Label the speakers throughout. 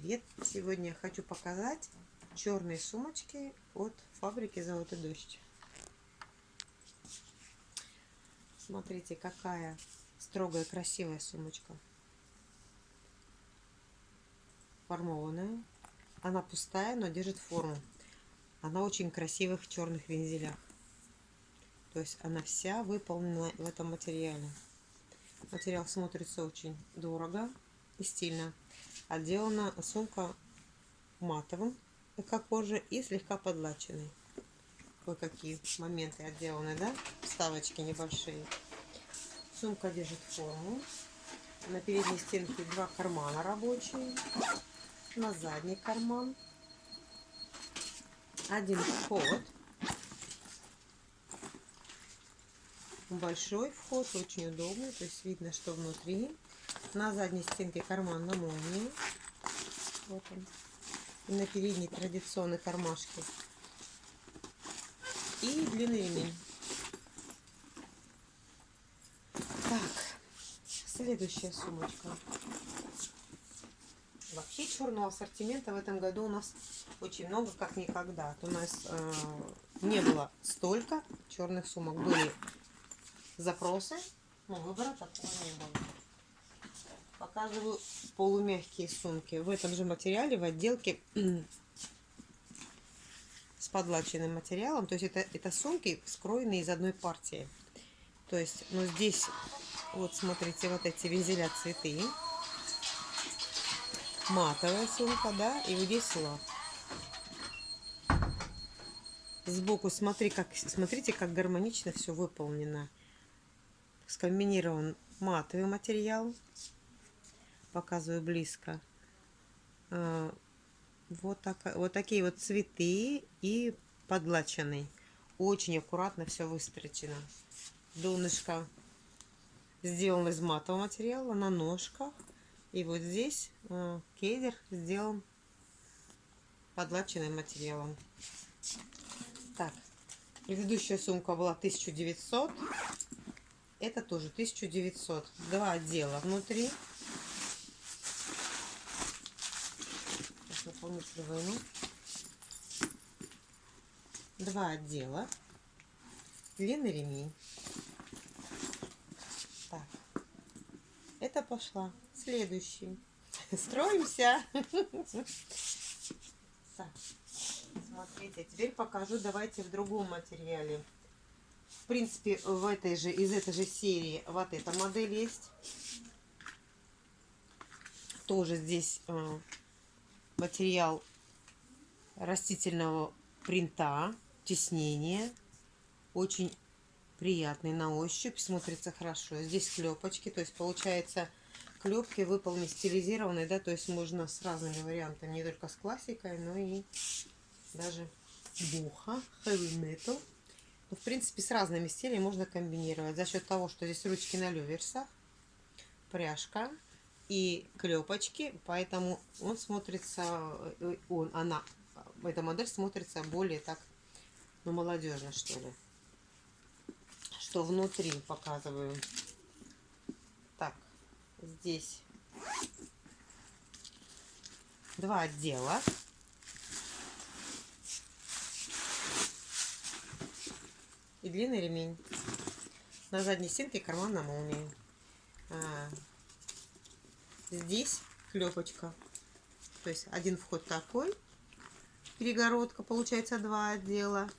Speaker 1: привет! Сегодня хочу показать черные сумочки от фабрики Золотой дождь. Смотрите, какая строгая, красивая сумочка. Формованная. Она пустая, но держит форму. Она очень красивых черных вензелях. То есть она вся выполнена в этом материале. Материал смотрится очень дорого и стильно. Отделана сумка матовым эко-кожи и слегка подлаченной. Кое-какие моменты отделаны, да? Вставочки небольшие. Сумка держит форму. На передней стенке два кармана рабочие. На задний карман. Один вход. Большой вход, очень удобный. То есть видно, что внутри. На задней стенке карман на молнии. Вот он. И на передней традиционные кармашки. И длинный ремень. Так, следующая сумочка. Вообще черного ассортимента в этом году у нас очень много, как никогда. У нас э, не было столько черных сумок. Были запросы, но выбора такого не было. Показываю полумягкие сумки. В этом же материале, в отделке с подлаченным материалом. То есть это, это сумки, скроенные из одной партии. То есть, ну здесь, вот смотрите, вот эти вензеля цветы. Матовая сумка, да, и вот здесь лак. Сбоку смотри, как, смотрите, как гармонично все выполнено. Скомбинирован матовый материал показываю близко. А, вот, так, вот такие вот цветы и подлаченный. Очень аккуратно все выстрочено. Донышко сделано из матового материала на ножках. И вот здесь э, кедр сделан подлаченным материалом. Так, предыдущая сумка была 1900. Это тоже 1900. Два отдела внутри. Дополнительную войну. Два отдела. Длинный ремень. Так. Это пошла. Следующий. Строимся. Смотрите, теперь покажу. Давайте в другом материале. В принципе, в этой же, из этой же серии вот эта модель есть. Тоже здесь э, материал растительного принта, тиснение. Очень приятный на ощупь, смотрится хорошо. Здесь клепочки, то есть получается клепки выполнены стилизированные, да, то есть можно с разными вариантами, не только с классикой, но и даже буха, heavy metal. Ну, в принципе, с разными стилями можно комбинировать за счет того, что здесь ручки на люверсах, пряжка, и клепочки, поэтому он смотрится, э, он, она, эта модель смотрится более так, ну, молодежно, что ли. Что внутри показываю. Так, здесь два отдела. И длинный ремень. На задней стенке карман на молнии. Здесь клепочка. То есть один вход такой, перегородка, получается два отдела.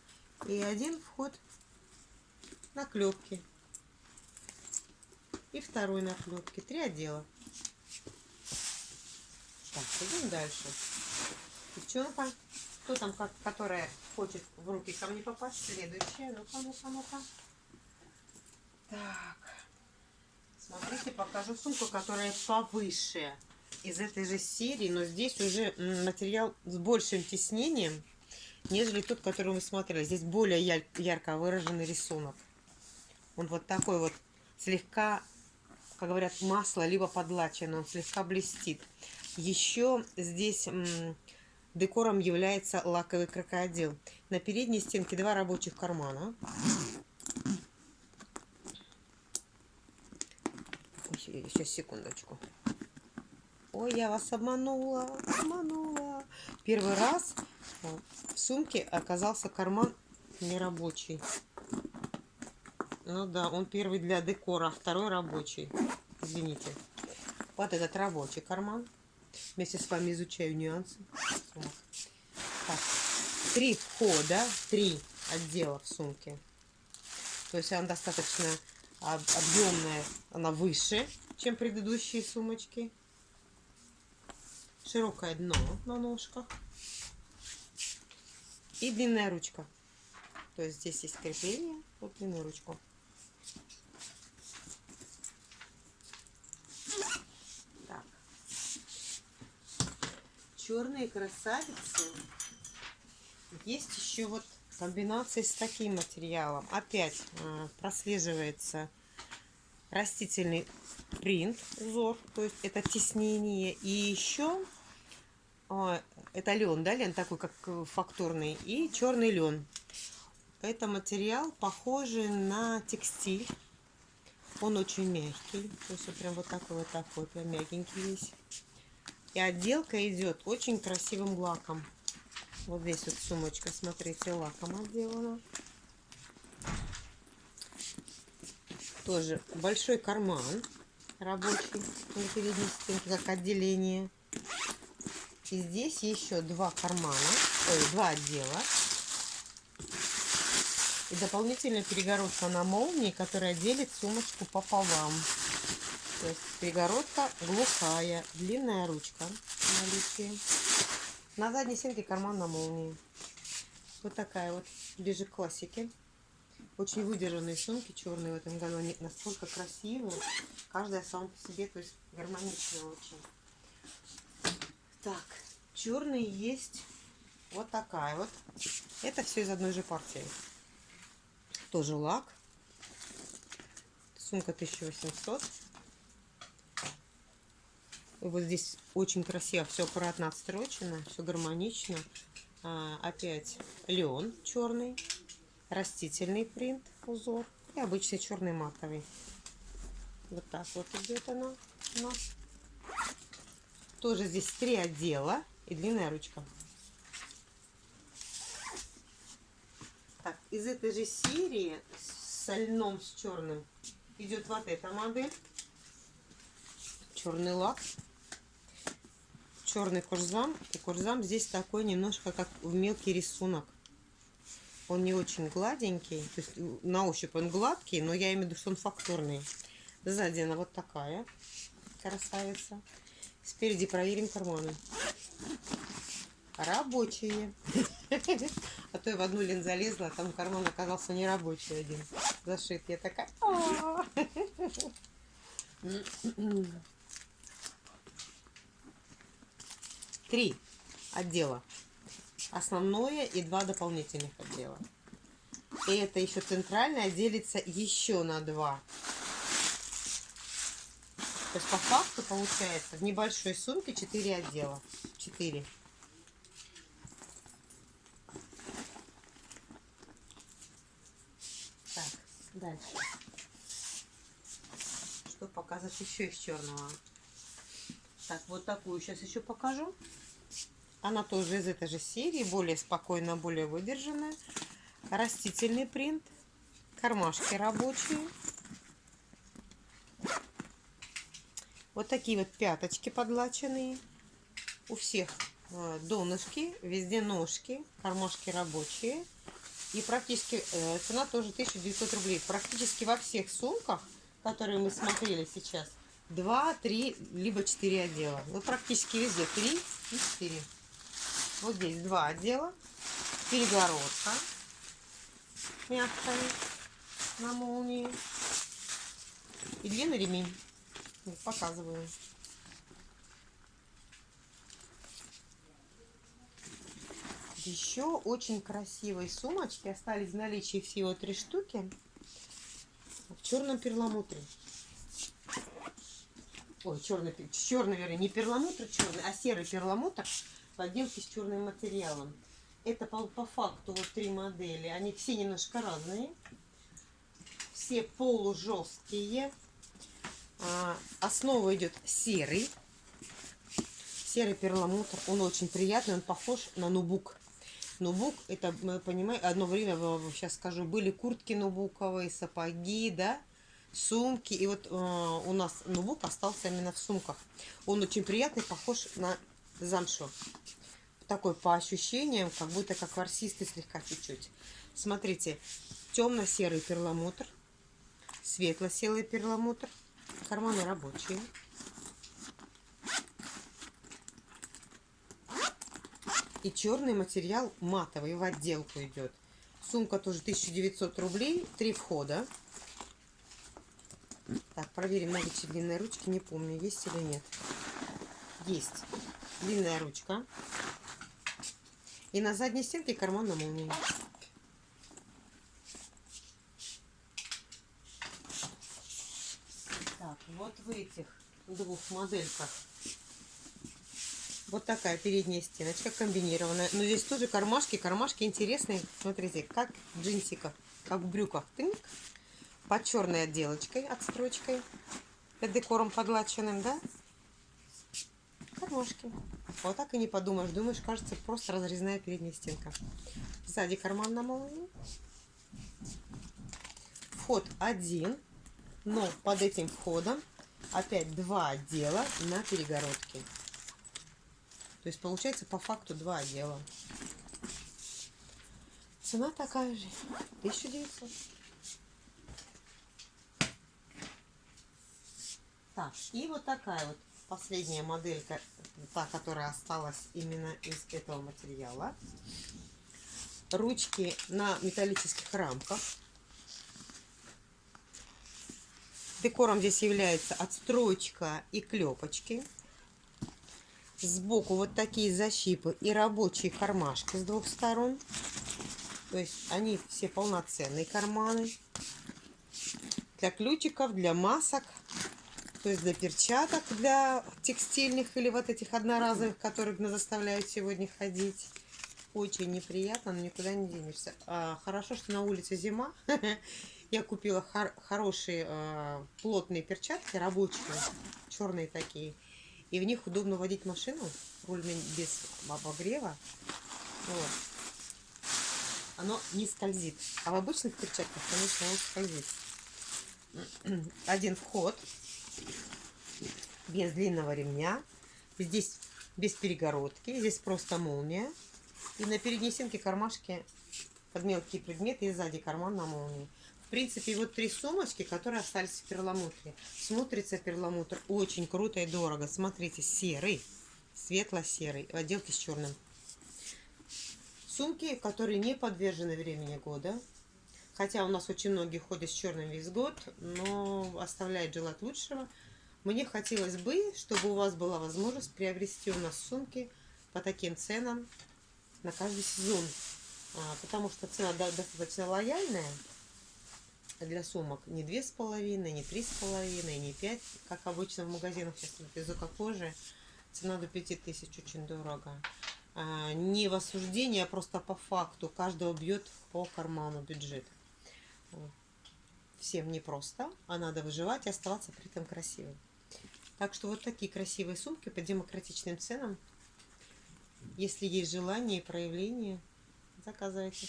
Speaker 1: И один вход на клепки. И второй на клепки. Три отдела. Так, идем дальше. Девчонка, кто там, как, которая хочет в руки ко мне попасть? Следующая. Ну-ка, ну-ка, ну-ка. Так. Смотрите, покажу сумку, которая повыше из этой же серии, но здесь уже материал с большим тиснением, нежели тот, который мы смотрели. Здесь более ярко выраженный рисунок. Он вот такой вот слегка, как говорят, масло, либо подлачен, он слегка блестит. Еще здесь декором является лаковый крокодил. На передней стенке два рабочих кармана. Сейчас, секундочку. Ой, я вас обманула, обманула. Первый раз в сумке оказался карман нерабочий. Ну да, он первый для декора, а второй рабочий. Извините. Вот этот рабочий карман. Вместе с вами изучаю нюансы. Так. Три входа, три отдела в сумке. То есть она достаточно объемная, она выше, чем предыдущие сумочки. Широкое дно на ножках. И длинная ручка. То есть здесь есть крепление, вот длинную ручку. Так. Черные красавицы. Есть еще вот комбинации с таким материалом. Опять э, прослеживается растительный принт, узор, то есть это теснение. И еще э, это лен, да, лен такой, как фактурный, и черный лен. Это материал похожий на текстиль. Он очень мягкий, то есть вот прям вот такой вот такой, прям мягенький весь. И отделка идет очень красивым лаком. Вот здесь вот сумочка, смотрите, лаком отделана. Тоже большой карман рабочий на передней стенке, как отделение. И здесь еще два кармана, ой, два отдела. И дополнительная перегородка на молнии, которая делит сумочку пополам. То есть перегородка глухая, длинная ручка наличие. На задней стенке карман на молнии. Вот такая вот, ближе к классике. Очень выдержанные сумки черные в этом году. Они настолько красивые. Каждая сама по себе, то есть гармоничная очень. Так, черные есть вот такая вот. Это все из одной же партии. Тоже лак. Сумка 1800. Вот здесь очень красиво, все аккуратно отстрочено, все гармонично. А, опять лен черный, растительный принт, узор и обычный черный матовый. Вот так вот идет она у нас. Тоже здесь три отдела и длинная ручка. Так, из этой же серии с льном, с черным идет вот эта модель. Черный лак черный курзам. И курзам здесь такой немножко как в мелкий рисунок. Он не очень гладенький. То есть на ощупь он гладкий, но я имею в виду, что он фактурный. Сзади она вот такая красавица. Спереди проверим карманы. Рабочие. А то я в одну лин залезла, а там карман оказался не рабочий один. Зашит. Я такая... три отдела. Основное и два дополнительных отдела. И это еще центральное делится еще на два. То есть по факту получается в небольшой сумке 4 отдела. 4. Так, дальше. Что показать еще из черного? Так, вот такую сейчас еще покажу. Она тоже из этой же серии, более спокойно, более выдержанная. Растительный принт, кармашки рабочие. Вот такие вот пяточки подлаченные. У всех э, донышки, везде ножки, кармашки рабочие. И практически э, цена тоже 1900 рублей. Практически во всех сумках, которые мы смотрели сейчас, 2, 3, либо 4 отдела. Ну, практически везде 3 и 4. Вот здесь два отдела. Перегородка мягкая на молнии. И длинный ремень. Вот, показываю. Еще очень красивые сумочки. Остались в наличии всего три штуки. В черном перламутре. Ой, черный, черный, вернее, не перламутр черный, а серый перламутр поделки с черным материалом. Это по, по факту вот три модели. Они все немножко разные. Все полужесткие. А, основа идет серый. Серый перламутр. Он очень приятный, он похож на нубук. Нубук, это, мы понимаем, одно время, сейчас скажу, были куртки нубуковые, сапоги, да, сумки. И вот э, у нас нубук остался именно в сумках. Он очень приятный, похож на замшу. Такой по ощущениям, как будто как ворсистый слегка чуть-чуть. Смотрите, темно-серый перламутр, светло-серый перламутр, карманы рабочие. И черный материал матовый в отделку идет. Сумка тоже 1900 рублей, три входа. Так, проверим наличие длинной ручки. Не помню, есть или нет. Есть. Длинная ручка. И на задней стенке карман на молнии. Так, вот в этих двух модельках вот такая передняя стеночка комбинированная. Но здесь тоже кармашки. Кармашки интересные. Смотрите, как в джинсиках, как в брюках. Тынк. Под черной отделочкой, отстрочкой. Под декором погладченным, да? Кармашки. Вот так и не подумаешь. Думаешь, кажется, просто разрезная передняя стенка. Сзади карман на молнии. Вход один. Но под этим входом опять два отдела на перегородке. То есть получается по факту два отдела. Цена такая же. 1900. Так, и вот такая вот последняя моделька, та, которая осталась именно из этого материала. Ручки на металлических рамках. Декором здесь является отстрочка и клепочки. Сбоку вот такие защипы и рабочие кармашки с двух сторон. То есть они все полноценные карманы. Для ключиков, для масок. То есть для перчаток, для текстильных или вот этих одноразовых, которые заставляют сегодня ходить. Очень неприятно, но никуда не денешься. А, хорошо, что на улице зима. Я купила хор хорошие а, плотные перчатки, рабочие, черные такие. И в них удобно водить машину, руль без обогрева. Вот. Оно не скользит. А в обычных перчатках, конечно, он скользит. Один вход без длинного ремня. Здесь без перегородки. Здесь просто молния. И на передней стенке кармашки под мелкие предметы и сзади карман на молнии принципе, вот три сумочки, которые остались в перламутре. Смотрится перламутр очень круто и дорого. Смотрите, серый, светло-серый, в отделке с черным. Сумки, которые не подвержены времени года. Хотя у нас очень многие ходят с черным весь год, но оставляет желать лучшего. Мне хотелось бы, чтобы у вас была возможность приобрести у нас сумки по таким ценам на каждый сезон. А, потому что цена достаточно лояльная для сумок не две с половиной, не три с половиной, не пять, как обычно в магазинах сейчас без кожи. Цена до пяти тысяч очень дорого. А, не в осуждении, а просто по факту. Каждого бьет по карману бюджет. Всем непросто, а надо выживать и оставаться при этом красивым. Так что вот такие красивые сумки по демократичным ценам. Если есть желание и проявление, заказывайте.